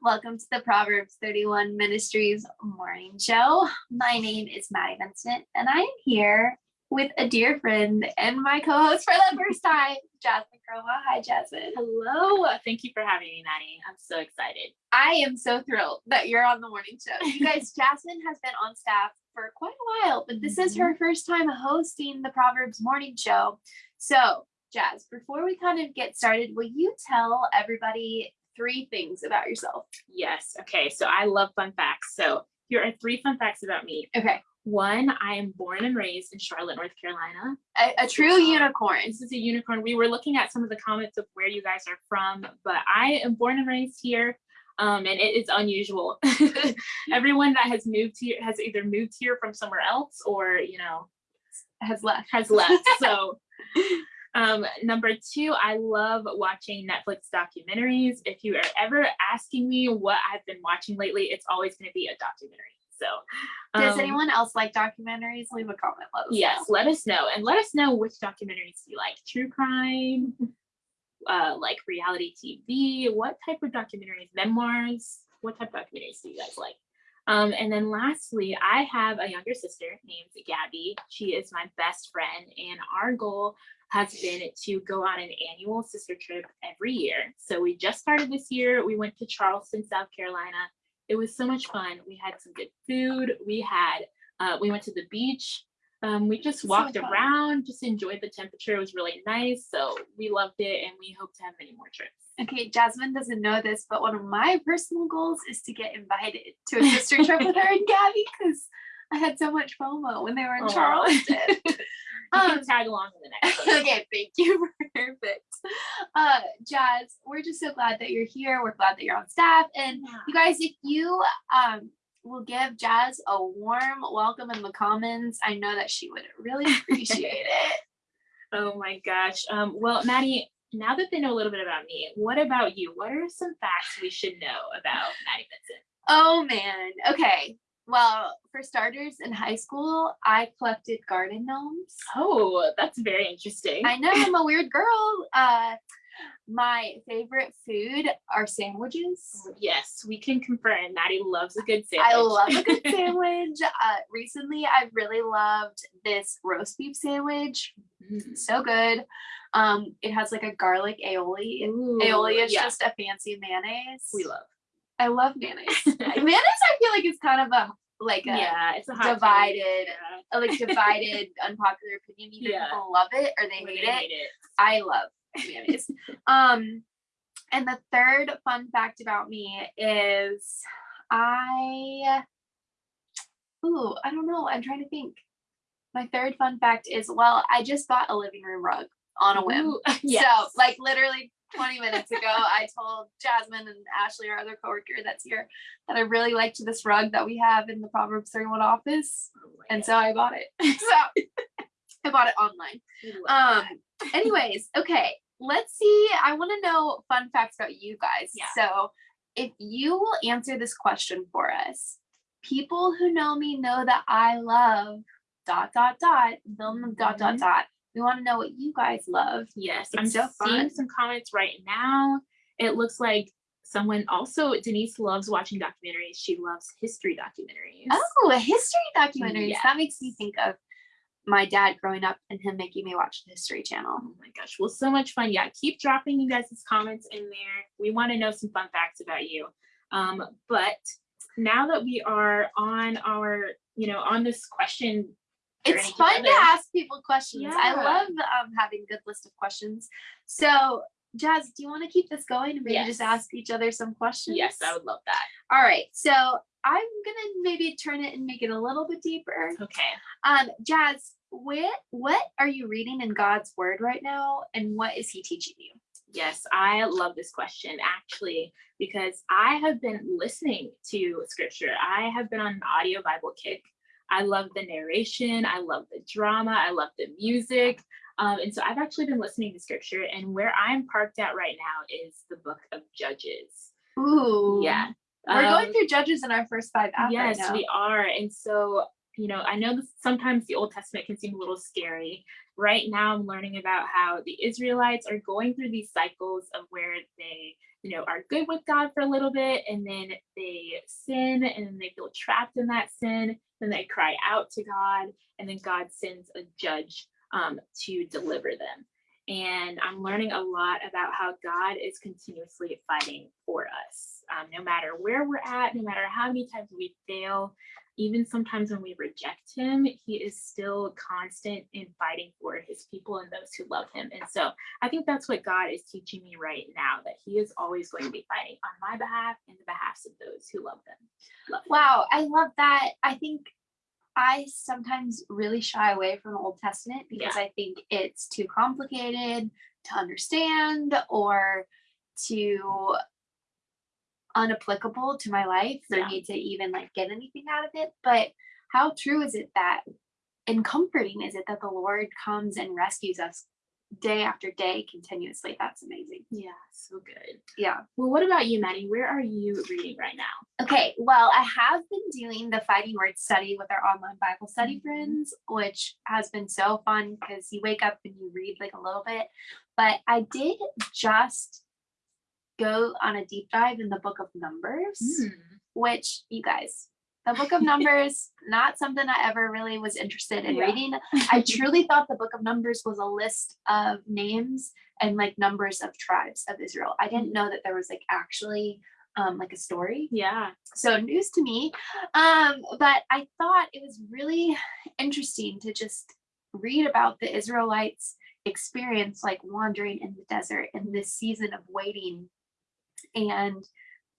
Welcome to the Proverbs 31 Ministries morning show. My name is Maddie Vincent, and I am here with a dear friend and my co-host for the first time, Jasmine Croma. Hi, Jasmine. Hello. Thank you for having me, Maddie. I'm so excited. I am so thrilled that you're on the morning show. You guys, Jasmine has been on staff for quite a while, but this is mm-hmm. her first time hosting the Proverbs morning show. So, Jazz, before we kind of get started, will you tell everybody three things about yourself? Yes. Okay. So I love fun facts. So here are three fun facts about me. Okay. One, I am born and raised in Charlotte, North Carolina. A, a true unicorn. This is a unicorn. We were looking at some of the comments of where you guys are from, but I am born and raised here. Um, and it is unusual. Everyone that has moved here has either moved here from somewhere else or, you know, has left. Has left. So um, number two, I love watching Netflix documentaries. If you are ever asking me what I've been watching lately, it's always going to be a documentary. So, does um, anyone else like documentaries? Leave a comment. Let yes, know. let us know, and let us know which documentaries you like. True crime, uh, like reality TV. What type of documentaries? Memoirs. What type of documentaries do you guys like? Um, and then lastly, I have a younger sister named Gabby. She is my best friend, and our goal has been to go on an annual sister trip every year. So we just started this year. We went to Charleston, South Carolina. It was so much fun. We had some good food. We had, uh, we went to the beach. Um, we just walked so around, just enjoyed the temperature. It was really nice. So we loved it and we hope to have many more trips. Okay, Jasmine doesn't know this, but one of my personal goals is to get invited to a sister trip with her and Gabby because I had so much FOMO when they were in oh. Charleston. um, tag along in the next okay, thank you. Perfect. Uh, Jazz, we're just so glad that you're here. We're glad that you're on staff. And yeah. you guys, if you um will give Jazz a warm welcome in the comments, I know that she would really appreciate it. Oh my gosh. Um, well, Maddie, now that they know a little bit about me, what about you? What are some facts we should know about Maddie Vincent? Oh man. Okay. Well, for starters, in high school, I collected garden gnomes. Oh, that's very interesting. I know I'm a weird girl. Uh, my favorite food are sandwiches. Yes, we can confirm. Maddie loves a good sandwich. I love a good sandwich. uh, recently, I've really loved this roast beef sandwich. Mm. So good. Um, it has like a garlic aioli. Ooh, aioli is just a fancy mayonnaise. We love. I love mayonnaise. mayonnaise, I feel like it's kind of a like a yeah, it's a divided, yeah. like divided unpopular opinion. Either yeah. people love it or they, hate, they it. hate, it. I love mayonnaise. um, and the third fun fact about me is I. Ooh, I don't know. I'm trying to think. My third fun fact is well, I just bought a living room rug on a whim. Ooh, yes. So, like, literally 20 minutes ago, I told Jasmine and Ashley, our other coworker that's here, that I really liked this rug that we have in the Proverbs 31 office. Oh and so I bought it. so I bought it online. Um, anyways, okay, let's see. I want to know fun facts about you guys. Yeah. So if you will answer this question for us, people who know me know that I love dot dot dot, film dot dot mm-hmm. dot we want to know what you guys love. Yes, it's I'm so seeing some comments right now. It looks like someone also Denise loves watching documentaries. She loves history documentaries. Oh, history documentaries. Yes. That makes me think of my dad growing up and him making me watch the History Channel. Oh my gosh, well, so much fun. Yeah, keep dropping you guys' comments in there. We want to know some fun facts about you. Um, but now that we are on our, you know, on this question it's fun to ask people questions. Yeah. I love um, having a good list of questions. So Jazz, do you want to keep this going and maybe yes. just ask each other some questions? Yes, I would love that. All right. So I'm gonna maybe turn it and make it a little bit deeper. Okay. Um, Jazz, what what are you reading in God's word right now and what is he teaching you? Yes, I love this question actually because I have been listening to scripture. I have been on an audio Bible kick I love the narration. I love the drama. I love the music. Um, and so I've actually been listening to scripture and where I'm parked at right now is the book of Judges. Ooh. Yeah. We're um, going through Judges in our first five Yes, right we are. And so, you know, I know sometimes the Old Testament can seem a little scary. Right now, I'm learning about how the Israelites are going through these cycles of where they you know, are good with God for a little bit and then they sin and then they feel trapped in that sin. Then they cry out to God and then God sends a judge um, to deliver them. And I'm learning a lot about how God is continuously fighting for us. Um, no matter where we're at, no matter how many times we fail, even sometimes when we reject him, he is still constant in fighting for his people and those who love him. And so I think that's what God is teaching me right now, that he is always going to be fighting on my behalf and the behalf of those who love them. Wow, I love that. I think I sometimes really shy away from the Old Testament because yeah. I think it's too complicated to understand or to unapplicable to my life for yeah. me to even like get anything out of it. But how true is it that and comforting is it that the Lord comes and rescues us day after day continuously. That's amazing. Yeah, so good. Yeah. Well, what about you, Maddie? Where are you reading right now? Okay, well, I have been doing the Fighting Word study with our online Bible study mm-hmm. friends, which has been so fun because you wake up and you read like a little bit. But I did just go on a deep dive in the book of Numbers, mm. which you guys, the book of Numbers, not something I ever really was interested in yeah. reading. I truly thought the book of Numbers was a list of names and like numbers of tribes of Israel. I didn't know that there was like actually um like a story. Yeah. So news to me. Um, but I thought it was really interesting to just read about the Israelites experience like wandering in the desert in this season of waiting and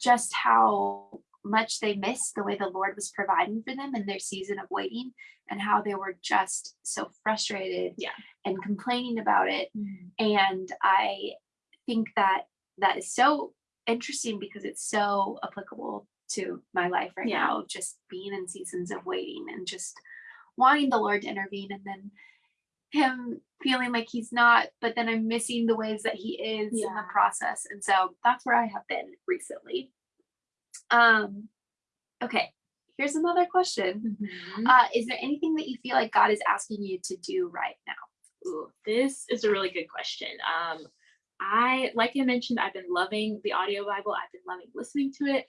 just how much they missed the way the Lord was providing for them in their season of waiting and how they were just so frustrated yeah. and complaining about it. Mm-hmm. And I think that that is so interesting because it's so applicable to my life right yeah. now, just being in seasons of waiting and just wanting the Lord to intervene and then him feeling like he's not, but then I'm missing the ways that he is yeah. in the process. And so that's where I have been recently. Um, okay, here's another question. Mm-hmm. Uh, is there anything that you feel like God is asking you to do right now? Ooh, this is a really good question. Um, I, like I mentioned, I've been loving the audio Bible. I've been loving listening to it.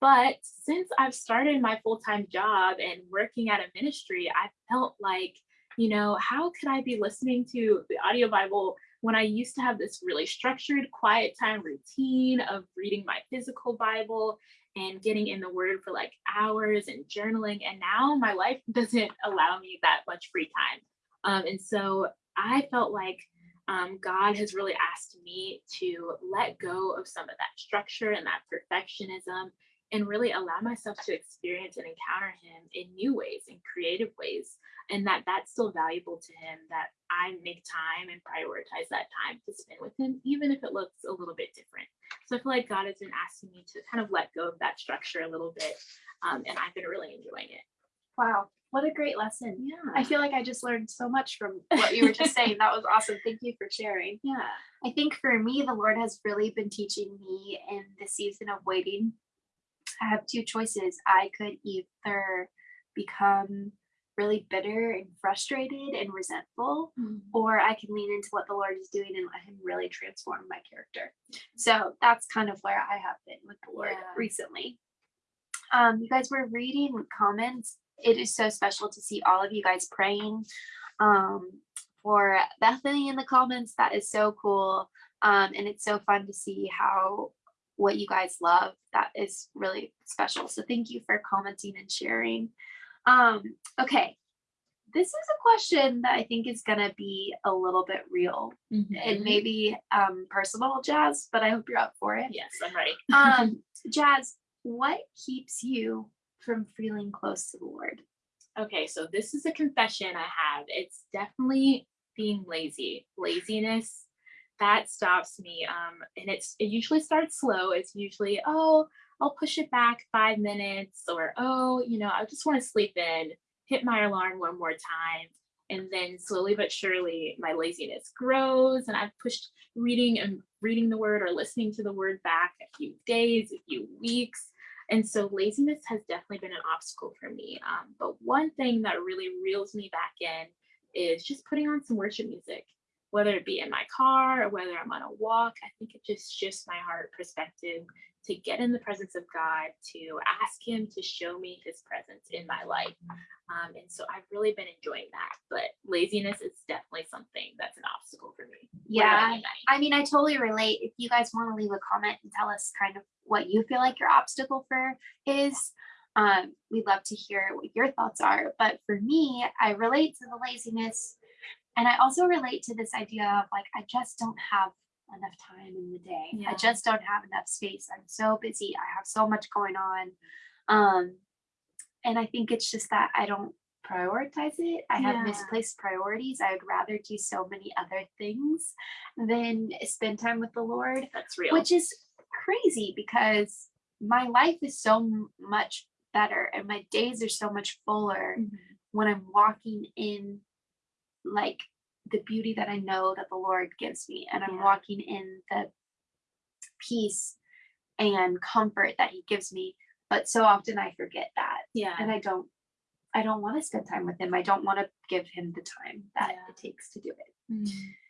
But since I've started my full time job and working at a ministry, I felt like, you know, how could I be listening to the audio Bible when I used to have this really structured quiet time routine of reading my physical Bible and getting in the word for like hours and journaling. And now my life doesn't allow me that much free time. Um, and so I felt like um, God has really asked me to let go of some of that structure and that perfectionism and really allow myself to experience and encounter him in new ways in creative ways and that that's still valuable to him that i make time and prioritize that time to spend with him even if it looks a little bit different. So i feel like god has been asking me to kind of let go of that structure a little bit um, and i've been really enjoying it. Wow what a great lesson. Yeah. i feel like i just learned so much from what you were just saying. That was awesome. Thank you for sharing. Yeah. I think for me the lord has really been teaching me in the season of waiting I have two choices. I could either become really bitter and frustrated and resentful, mm-hmm. or I can lean into what the Lord is doing and let Him really transform my character. So that's kind of where I have been with the Lord yeah. recently. Um, you guys were reading comments. It is so special to see all of you guys praying um, for Bethany in the comments. That is so cool. Um, and it's so fun to see how what you guys love. That is really special. So thank you for commenting and sharing. Um, okay, this is a question that I think is going to be a little bit real mm-hmm. and maybe um, personal, Jazz, but I hope you're up for it. Yes, I'm ready. um, Jazz, what keeps you from feeling close to the Lord? Okay, so this is a confession I have. It's definitely being lazy. Laziness that stops me. Um, and it's it usually starts slow. It's usually, oh, I'll push it back five minutes, or oh, you know, I just want to sleep in, hit my alarm one more time. And then slowly but surely my laziness grows and I've pushed reading and reading the word or listening to the word back a few days, a few weeks. And so laziness has definitely been an obstacle for me. Um, but one thing that really reels me back in is just putting on some worship music whether it be in my car or whether I'm on a walk. I think it just shifts my heart perspective to get in the presence of God, to ask Him to show me His presence in my life. Um, and so I've really been enjoying that. But laziness is definitely something that's an obstacle for me. Yeah. I mean, I totally relate. If you guys want to leave a comment and tell us kind of what you feel like your obstacle for is, um, we'd love to hear what your thoughts are. But for me, I relate to the laziness. And I also relate to this idea of like, I just don't have enough time in the day. Yeah. I just don't have enough space. I'm so busy. I have so much going on. Um, and I think it's just that I don't prioritize it. I have yeah. misplaced priorities. I would rather do so many other things than spend time with the Lord. That's real. Which is crazy because my life is so much better and my days are so much fuller mm-hmm. when I'm walking in like the beauty that I know that the Lord gives me, and I'm yeah. walking in the peace and comfort that He gives me. But so often I forget that. Yeah. And I don't I don't want to spend time with him. I don't want to give him the time that yeah. it takes to do it. Mm,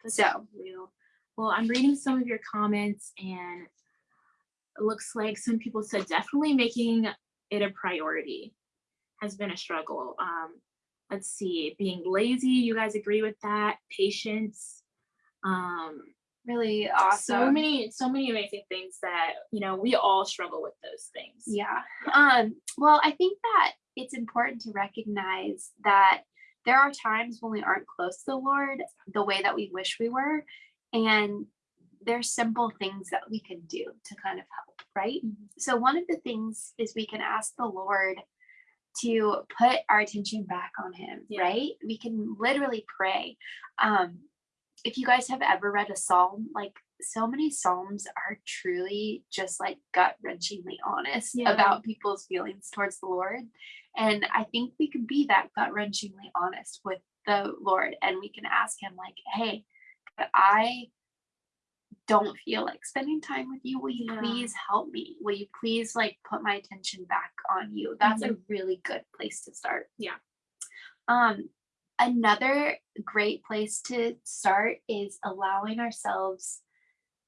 so real. Well, I'm reading some of your comments and it looks like some people said definitely making it a priority has been a struggle. Um, let's see, being lazy, you guys agree with that? Patience. Um, really awesome. So many, so many amazing things that, you know, we all struggle with those things. Yeah. Um, well, I think that it's important to recognize that there are times when we aren't close to the Lord the way that we wish we were. And there's simple things that we can do to kind of help, right? Mm-hmm. So one of the things is we can ask the Lord to put our attention back on him, yeah. right? We can literally pray. Um, if you guys have ever read a psalm, like so many psalms are truly just like gut wrenchingly honest yeah. about people's feelings towards the Lord. And I think we can be that gut wrenchingly honest with the Lord and we can ask him, like, hey, I don't feel like spending time with you will you yeah. please help me will you please like put my attention back on you that's mm-hmm. a really good place to start yeah um another great place to start is allowing ourselves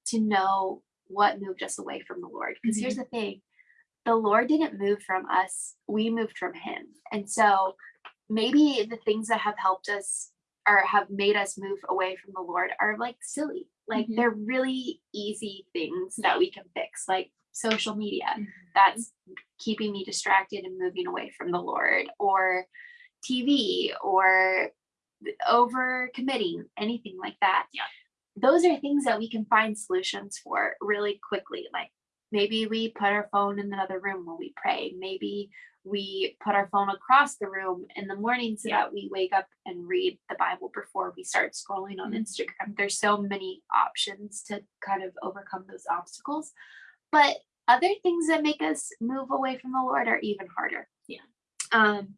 to know what moved us away from the lord because mm-hmm. here's the thing the lord didn't move from us we moved from him and so maybe the things that have helped us or have made us move away from the lord are like silly like mm-hmm. they're really easy things that we can fix, like social media mm-hmm. that's keeping me distracted and moving away from the Lord, or TV, or over committing, anything like that. Yeah. Those are things that we can find solutions for really quickly. Like maybe we put our phone in another room when we pray. Maybe we put our phone across the room in the morning so yeah. that we wake up and read the Bible before we start scrolling on mm-hmm. Instagram. There's so many options to kind of overcome those obstacles. But other things that make us move away from the Lord are even harder. Yeah. Um,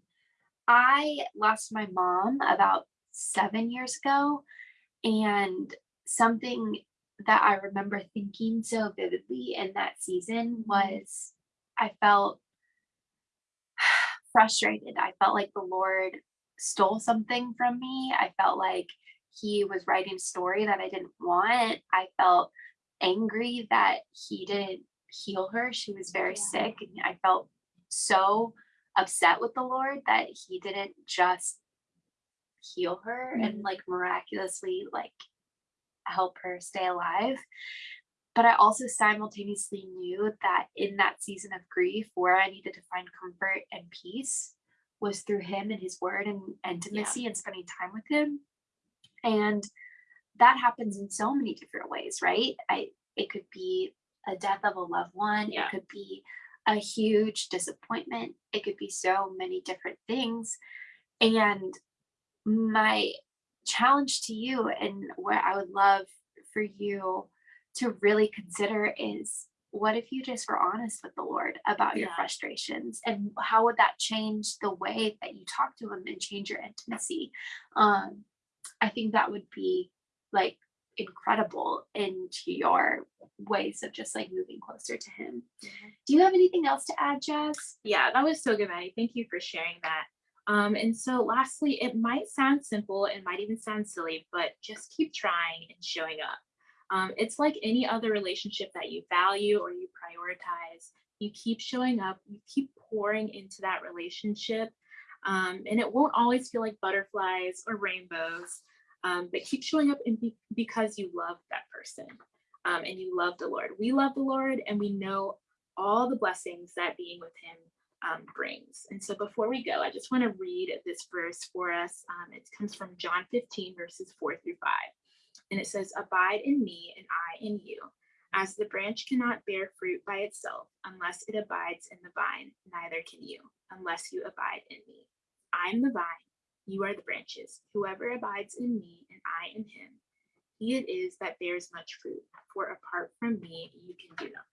I lost my mom about seven years ago, and something that I remember thinking so vividly in that season mm-hmm. was I felt frustrated. I felt like the Lord stole something from me. I felt like he was writing a story that I didn't want. I felt angry that he didn't heal her. She was very yeah. sick. And I felt so upset with the Lord that he didn't just heal her mm-hmm. and like miraculously like help her stay alive. But I also simultaneously knew that in that season of grief, where I needed to find comfort and peace was through him and his word and intimacy yeah. and spending time with him. And that happens in so many different ways, right? I it could be a death of a loved one, yeah. it could be a huge disappointment, it could be so many different things. And my challenge to you and what I would love for you to really consider is what if you just were honest with the Lord about yeah. your frustrations and how would that change the way that you talk to him and change your intimacy? Um, I think that would be like incredible into your ways of just like moving closer to him. Mm-hmm. Do you have anything else to add, Jazz? Yeah, that was so good, Maddie. Thank you for sharing that. Um, and so lastly, it might sound simple, it might even sound silly, but just keep trying and showing up. Um, it's like any other relationship that you value or you prioritize. You keep showing up, you keep pouring into that relationship, um, and it won't always feel like butterflies or rainbows, um, but keep showing up and be, because you love that person um, and you love the Lord. We love the Lord and we know all the blessings that being with Him um, brings. And so before we go, I just want to read this verse for us. Um, it comes from John 15, verses 4 through 5. And it says, Abide in me and I in you. As the branch cannot bear fruit by itself unless it abides in the vine, neither can you unless you abide in me. I am the vine, you are the branches. Whoever abides in me and I in him, he it is that bears much fruit. For apart from me, you can do nothing.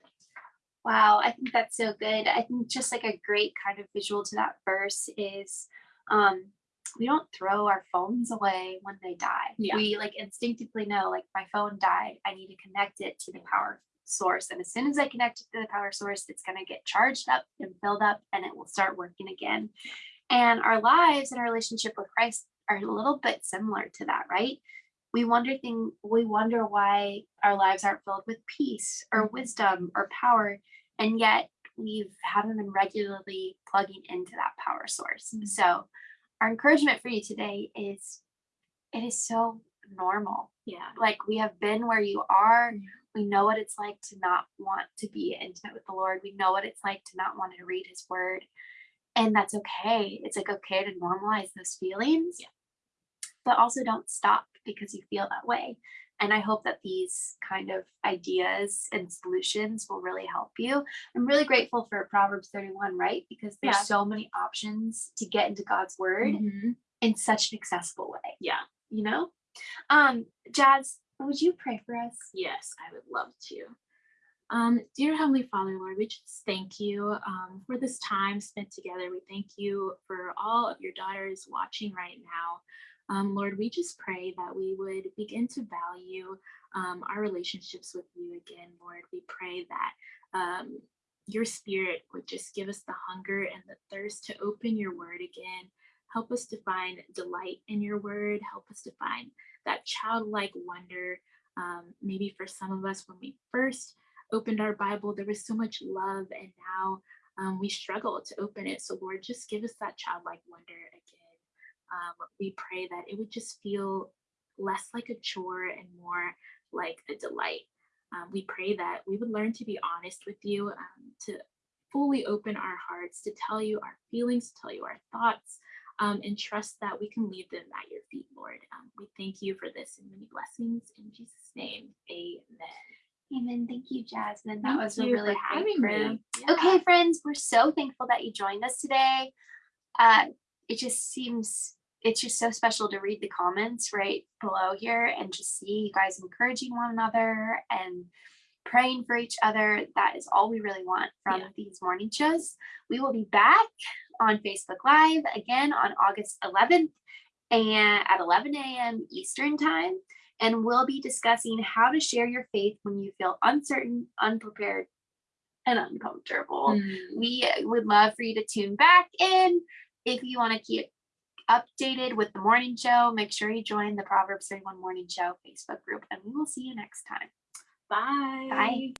Wow, I think that's so good. I think just like a great kind of visual to that verse is um we don't throw our phones away when they die. Yeah. We like instinctively know like my phone died, I need to connect it to the power source. And as soon as I connect it to the power source, it's going to get charged up and filled up and it will start working again. And our lives and our relationship with Christ are a little bit similar to that, right? We wonder thing we wonder why our lives aren't filled with peace or Mhm. wisdom or power, and yet we've haven't been regularly plugging into that power source. Mhm. So our encouragement for you today is it is so normal. Yeah. Like we have been where you are. We know what it's like to not want to be intimate with the Lord. We know what it's like to not want to read his word. And that's okay. It's like okay to normalize those feelings. Yeah. But also don't stop because you feel that way. And I hope that these kind of ideas and solutions will really help you. I'm really grateful for Proverbs 31, right? Because there's Yeah. so many options to get into God's word Mhm. in such an accessible way, Yeah. you know? Um, Jazz, would you pray for us? Yes, I would love to. Um, dear Heavenly Father, Lord, we just thank you um, for this time spent together. We thank you for all of your daughters watching right now. Um, Lord, we just pray that we would begin to value um, our relationships with you again, Lord. We pray that um, your spirit would just give us the hunger and the thirst to open your word again. Help us to find delight in your word. Help us to find that childlike wonder. Um, maybe for some of us, when we first opened our Bible, there was so much love, and now um, we struggle to open it. So, Lord, just give us that childlike wonder. Um, we pray that it would just feel less like a chore and more like a delight. Um, we pray that we would learn to be honest with you, um, to fully open our hearts, to tell you our feelings, to tell you our thoughts, um, and trust that we can leave them at your feet, Lord. Um, we thank you for this and many blessings. In Jesus' name, amen. Amen. Thank you, Jasmine. That Thank was a really having prayer. Yeah. Okay, friends, we're so thankful that you joined us today. Uh, it just seems it's just so special to read the comments right below here and just see you guys encouraging one another and praying for each other. That is all we really want from Yeah. these morning shows. We will be back on Facebook Live again on August 11th and at 11 a.m. Eastern Time. And we'll be discussing how to share your faith when you feel uncertain, unprepared, and uncomfortable. Mm. We would love for you to tune back in. If you want to keep updated with the morning show, make sure you join the Proverbs 31 Morning Show Facebook group, and we will see you next time. Bye. Bye.